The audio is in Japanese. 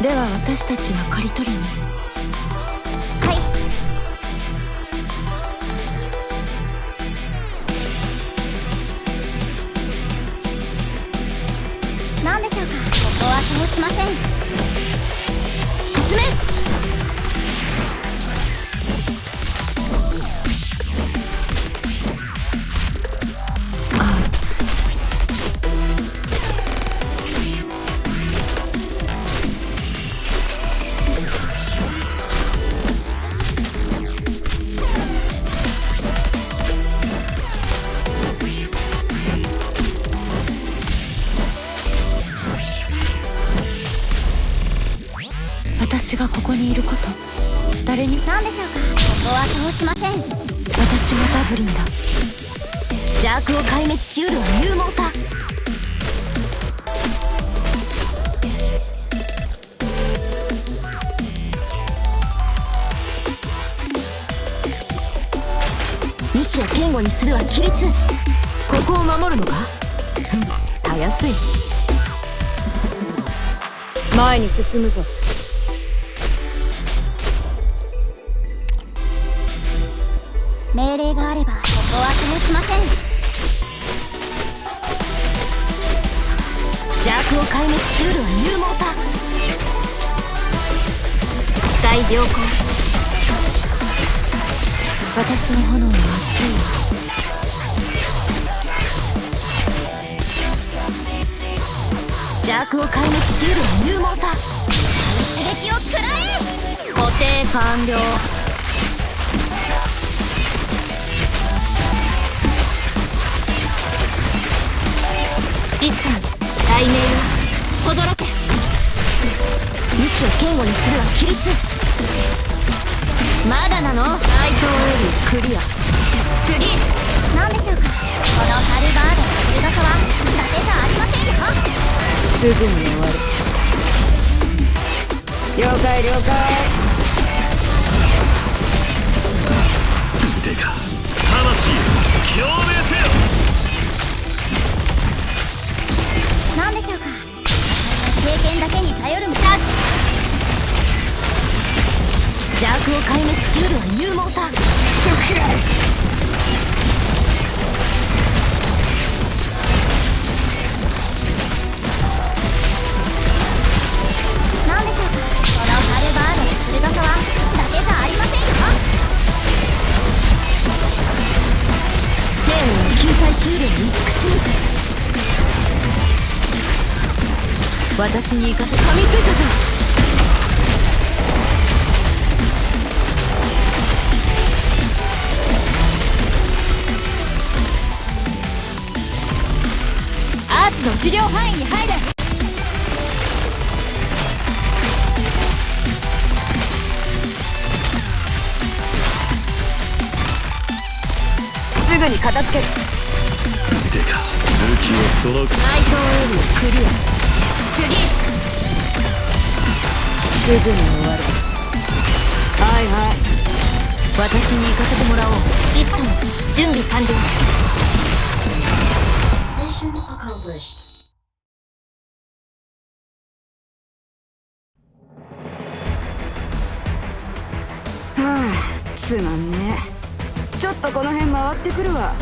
では私たちは刈り取りに。はい。何でしょうか？ここは通しません。私がここにいること。誰に？何でしょうか？ここは通しません。私はダブリンだ。邪悪を壊滅しうるは勇猛さ。意志を堅固にするは規律。ここを守るのか？ふん。たやすい前に進むぞ命令があればここは通しません。邪悪を壊滅しうるは勇猛さ。視界良好。私の炎は熱い邪悪を壊滅しうるは勇猛さ。一撃を食らえ。固定完了一旦雷鳴よ驚け意志を堅固にするは規律。まだなの。ナイトエリークリア。次。何でしょうか。このハルバードの鋭さは伊達じゃありませんか。すぐに終わる。了解了解。頼るチャージ邪悪を壊滅しうるは勇猛さ。私に行かせ噛みついたぞ。アーツの治療範囲に入れ。すぐに片付ける。腕か。武器をその。ナイトエリークリア。次すぐに終わる。はいはい。私に行かせてもらおう。一旦準備完了。Mission accomplished. はあすまんねちょっとこの辺回ってくるわ